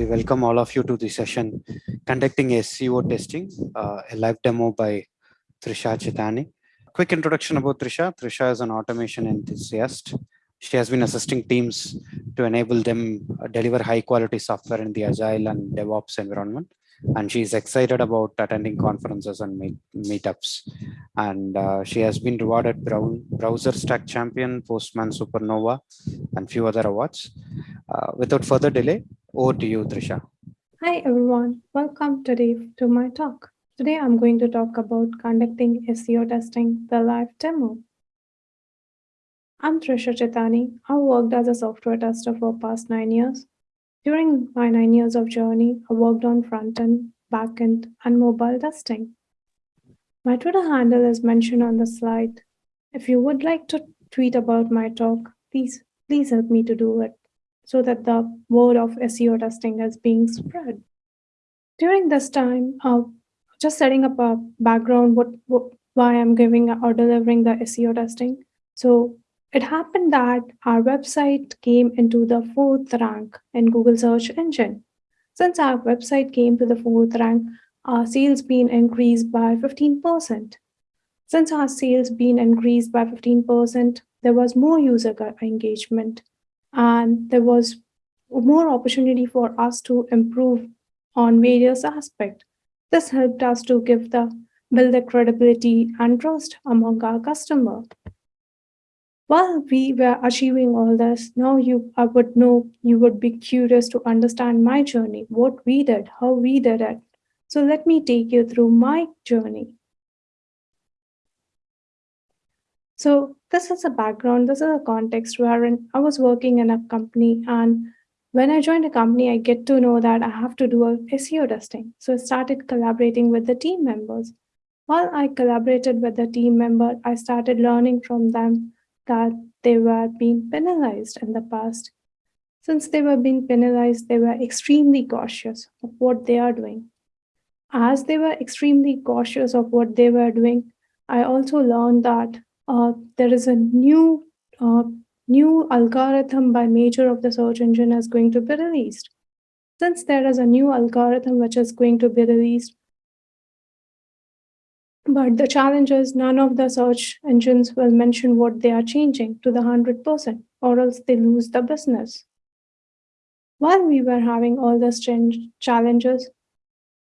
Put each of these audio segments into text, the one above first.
we welcome all of you to the session conducting a SEO testing, uh, a live demo by Trisha Chetani. Quick introduction about Trisha. Trisha is an automation enthusiast. She has been assisting teams to enable them uh, deliver high quality software in the agile and DevOps environment and she's excited about attending conferences and meet, meetups. And uh, she has been rewarded Brown, Browser Stack Champion, Postman Supernova, and few other awards. Uh, without further delay, over to you, Trisha. Hi, everyone. Welcome today to my talk. Today, I'm going to talk about conducting SEO testing, the live demo. I'm Trisha Chetani. I worked as a software tester for past nine years. During my nine years of journey, I worked on front-end, back-end, and mobile testing. My Twitter handle is mentioned on the slide. If you would like to tweet about my talk, please, please help me to do it so that the word of SEO testing is being spread. During this time, uh, just setting up a background, what, what why I'm giving or delivering the SEO testing. So it happened that our website came into the fourth rank in Google search engine. Since our website came to the fourth rank, our sales been increased by 15%. Since our sales been increased by 15%, there was more user engagement and there was more opportunity for us to improve on various aspects. This helped us to give the build the credibility and trust among our customer. While we were achieving all this, now you I would know you would be curious to understand my journey, what we did, how we did it. So let me take you through my journey. So this is a background, this is a context wherein I was working in a company and when I joined a company, I get to know that I have to do a SEO testing. So I started collaborating with the team members. While I collaborated with the team member, I started learning from them that they were being penalized in the past. Since they were being penalized, they were extremely cautious of what they are doing. As they were extremely cautious of what they were doing, I also learned that there is a new uh, new algorithm by major of the search engine is going to be released. Since there is a new algorithm which is going to be released, but the challenge is none of the search engines will mention what they are changing to the 100% or else they lose the business. While we were having all these challenges,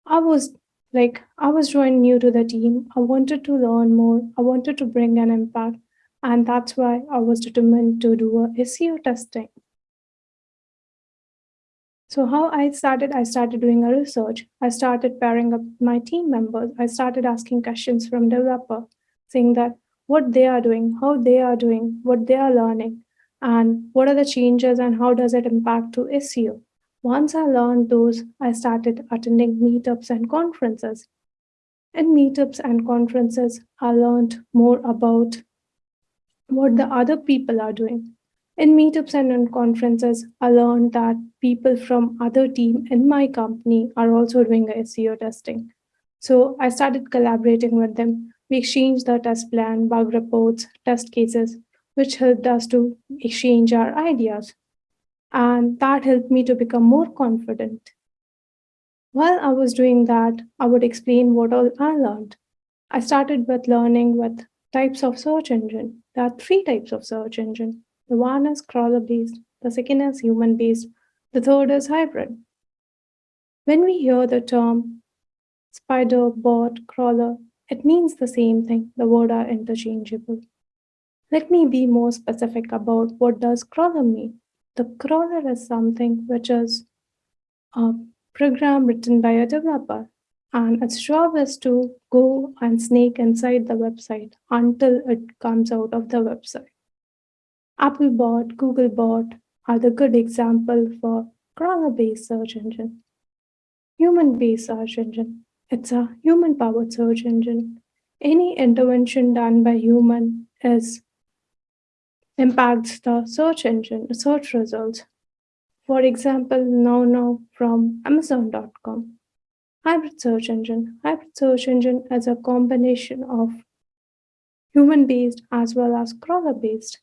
I was like, I was joined new to the team. I wanted to learn more. I wanted to bring an impact. And that's why I was determined to do a SEO testing. So how I started, I started doing a research. I started pairing up my team members. I started asking questions from developer, saying that what they are doing, how they are doing, what they are learning, and what are the changes and how does it impact to SEO. Once I learned those, I started attending meetups and conferences. In meetups and conferences, I learned more about what the other people are doing. In meetups and in conferences, I learned that people from other team in my company are also doing SEO testing. So I started collaborating with them. We exchanged the test plan, bug reports, test cases, which helped us to exchange our ideas. And that helped me to become more confident. While I was doing that, I would explain what all I learned. I started with learning with types of search engine. There are three types of search engine. The one is crawler-based, the second is human-based, the third is hybrid. When we hear the term spider, bot, crawler, it means the same thing. The words are interchangeable. Let me be more specific about what does crawler mean. The crawler is something which is uh, a program written by a developer and its job is to go and snake inside the website until it comes out of the website. Applebot, Googlebot are the good example for crawler-based search engine. Human-based search engine. It's a human-powered search engine. Any intervention done by human is impacts the search engine, search results. For example, now now from Amazon.com. Hybrid search engine. Hybrid search engine is a combination of human-based as well as crawler-based.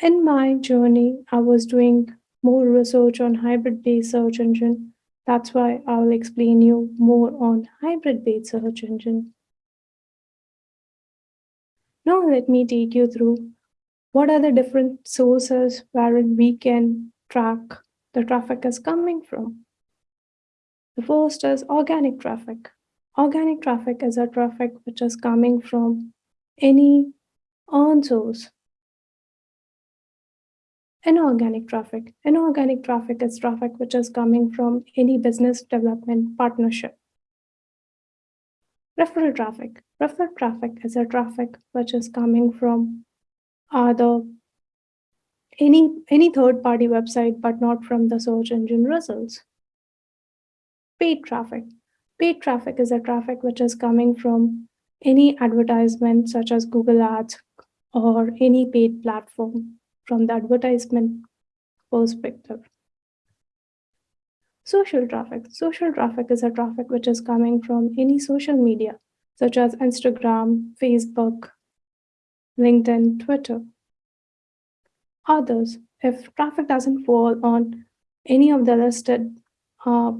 In my journey, I was doing more research on hybrid-based search engine. That's why I'll explain you more on hybrid-based search engine. Now let me take you through what are the different sources wherein we can track the traffic is coming from. The first is organic traffic. Organic traffic is a traffic which is coming from any earned source. Inorganic traffic. Inorganic traffic is traffic which is coming from any business development partnership. Referral traffic. Referral traffic is a traffic which is coming from other any any third party website but not from the search engine results paid traffic. Paid traffic is a traffic which is coming from any advertisement such as Google Ads or any paid platform from the advertisement perspective. Social traffic. Social traffic is a traffic which is coming from any social media such as Instagram, Facebook, LinkedIn, Twitter. Others, if traffic doesn't fall on any of the listed uh,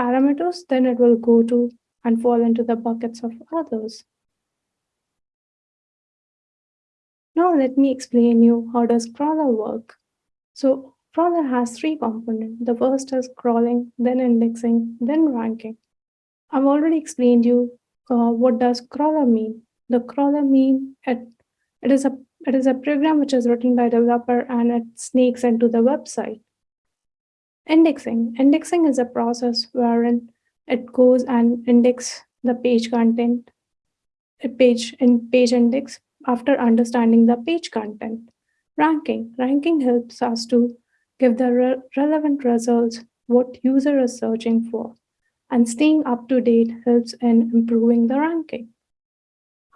parameters, then it will go to and fall into the buckets of others. Now let me explain you how does crawler work. So crawler has three components. The first is crawling, then indexing, then ranking. I've already explained you uh, what does crawler mean. The crawler mean it, it is a it is a program which is written by a developer and it snakes into the website. Indexing. Indexing is a process wherein it goes and index the page content, a page in page index after understanding the page content. Ranking. Ranking helps us to give the re relevant results what user is searching for. And staying up to date helps in improving the ranking.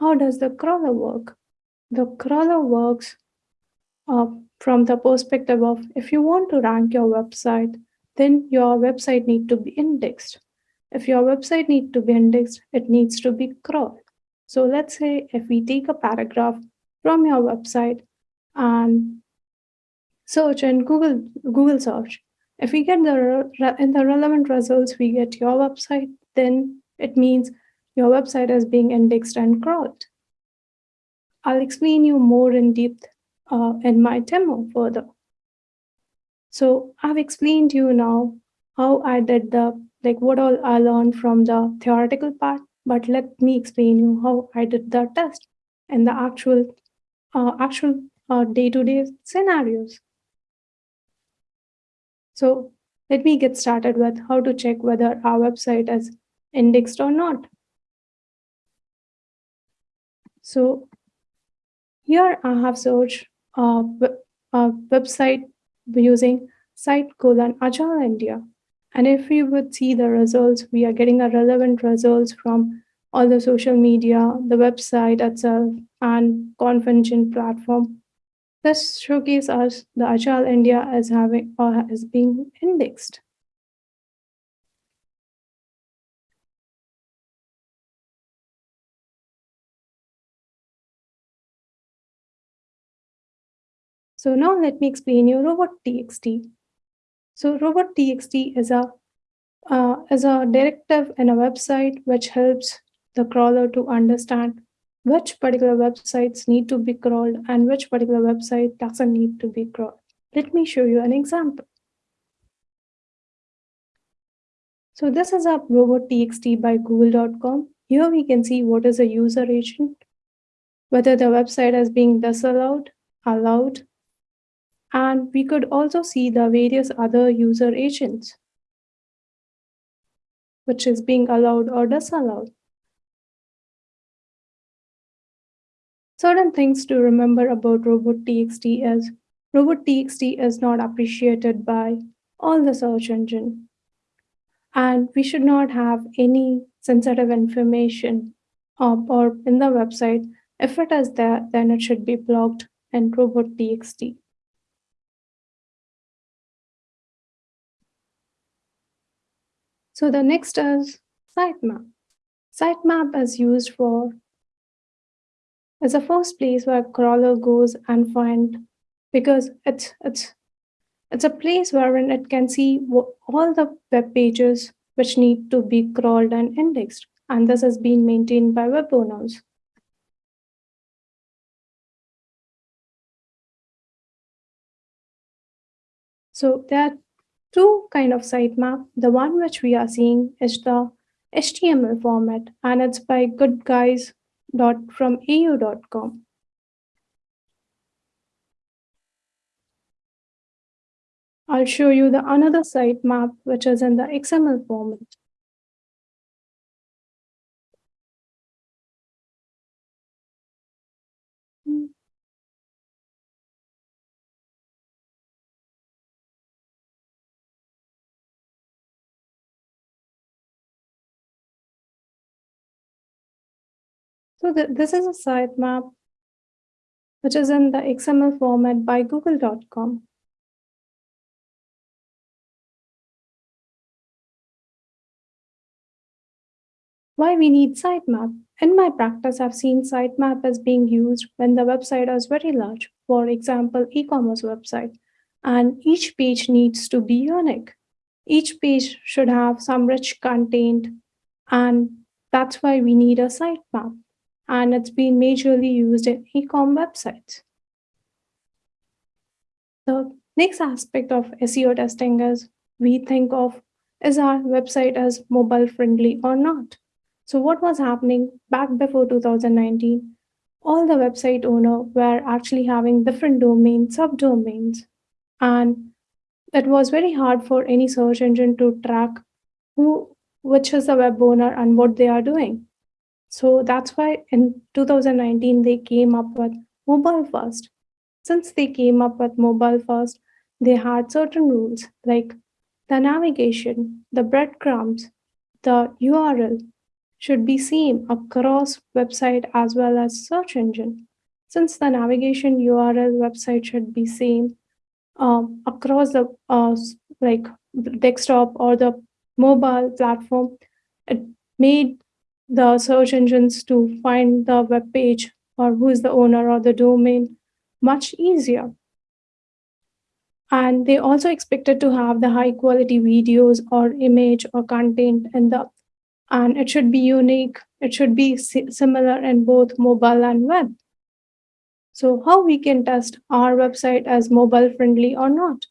How does the crawler work? The crawler works uh, from the perspective of if you want to rank your website, then your website need to be indexed. If your website need to be indexed, it needs to be crawled. So let's say if we take a paragraph from your website and search in Google Google search, if we get the in the relevant results, we get your website, then it means your website is being indexed and crawled. I'll explain you more in depth uh, in my demo further. So I've explained to you now how I did the, like what all I learned from the theoretical part, but let me explain you how I did the test and the actual, uh, actual uh, day-to-day uh, -day scenarios. So let me get started with how to check whether our website is indexed or not. So here I have searched a, a website using site colon Agile India. And if we would see the results, we are getting a relevant results from all the social media, the website itself, and convention platform. This showcases us the Agile India as having or as being indexed. So now let me explain you robot.txt. So robot.txt is a uh, is a directive in a website which helps the crawler to understand which particular websites need to be crawled and which particular website doesn't need to be crawled. Let me show you an example. So this is a robot.txt by google.com. Here we can see what is a user agent, whether the website is being disallowed, allowed, and we could also see the various other user agents, which is being allowed or disallowed. Certain things to remember about robot.txt is robot.txt is not appreciated by all the search engine. And we should not have any sensitive information up or in the website. If it is there, then it should be blocked in robot.txt. So the next is sitemap. Sitemap is used for as a first place where crawler goes and find because it's it's It's a place wherein it can see all the web pages which need to be crawled and indexed. And this has been maintained by web owners. So there are two kind of sitemap. The one which we are seeing is the HTML format and it's by goodguys.fromau.com. I'll show you the another sitemap, which is in the XML format. So th this is a sitemap which is in the XML format by google.com. Why we need sitemap? In my practice, I've seen sitemap as being used when the website is very large, for example, e-commerce website, and each page needs to be unique. Each page should have some rich content, and that's why we need a sitemap. And it's been majorly used in e-com websites. The next aspect of SEO testing is we think of is our website as mobile friendly or not? So what was happening back before 2019? All the website owner were actually having different domains, subdomains, and it was very hard for any search engine to track who, which is the web owner and what they are doing. So that's why in 2019, they came up with mobile first. Since they came up with mobile first, they had certain rules like the navigation, the breadcrumbs, the URL, should be seen across website as well as search engine. Since the navigation URL website should be same um, across the uh, like desktop or the mobile platform, it made the search engines to find the web page or who is the owner or the domain much easier. And they also expected to have the high quality videos or image or content in the and it should be unique. It should be similar in both mobile and web. So how we can test our website as mobile friendly or not?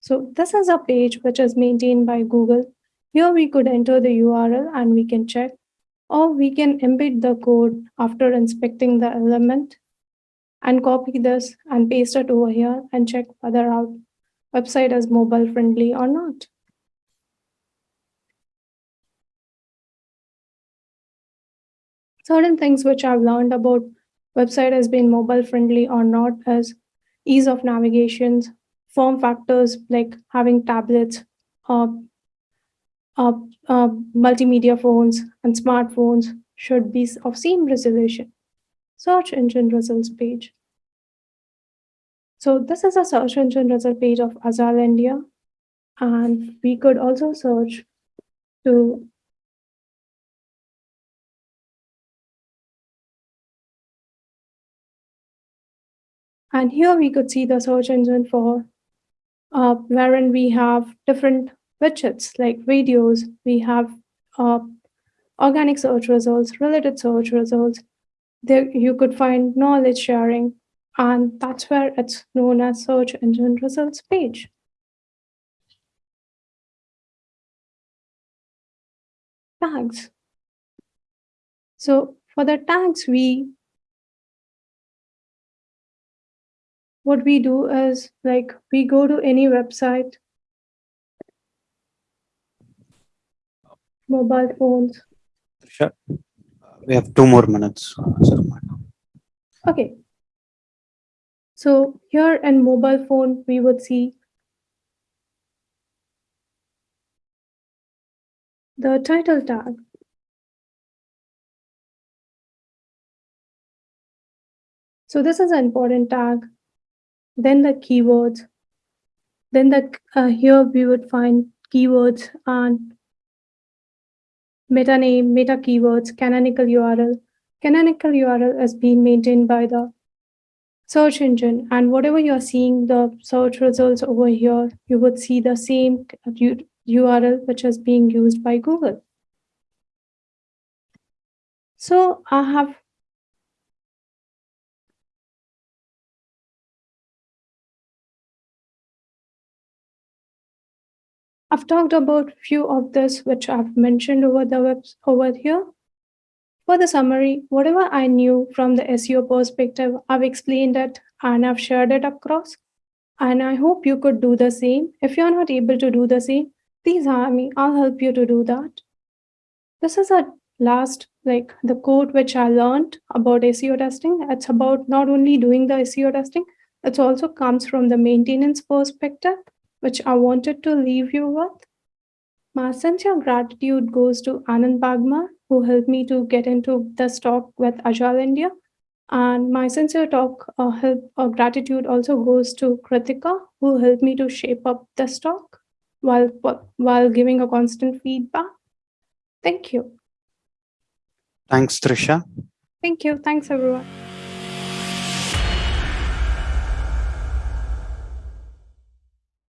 So this is a page which is maintained by Google. Here we could enter the URL and we can check, or we can embed the code after inspecting the element and copy this and paste it over here and check whether our website is mobile friendly or not. certain things which I've learned about website has been mobile friendly or not as ease of navigations, form factors like having tablets, uh, uh, uh, multimedia phones and smartphones should be of same resolution. Search engine results page. So this is a search engine result page of Agile India. And we could also search to And here we could see the search engine for uh, wherein we have different widgets like videos, we have uh, organic search results, related search results. There you could find knowledge sharing, and that's where it's known as search engine results page. Tags. So for the tags, we what we do is like we go to any website, mobile phones. Sure. We have two more minutes. Okay. So here in mobile phone, we would see the title tag. So this is an important tag then the keywords, then the uh, here we would find keywords and meta name, meta keywords, canonical URL. Canonical URL is being maintained by the search engine and whatever you're seeing the search results over here, you would see the same URL which is being used by Google. So I have I've talked about few of this which I've mentioned over the web over here. For the summary, whatever I knew from the SEO perspective, I've explained it and I've shared it across. And I hope you could do the same. If you're not able to do the same, please hire me. I'll help you to do that. This is a last, like the code which I learned about SEO testing. It's about not only doing the SEO testing, it also comes from the maintenance perspective which I wanted to leave you with. My sincere gratitude goes to Anand Bagmar, who helped me to get into this talk with Agile India. And my sincere talk uh, help uh, gratitude also goes to Kritika, who helped me to shape up this talk while while giving a constant feedback. Thank you. Thanks, Trisha. Thank you. Thanks, everyone.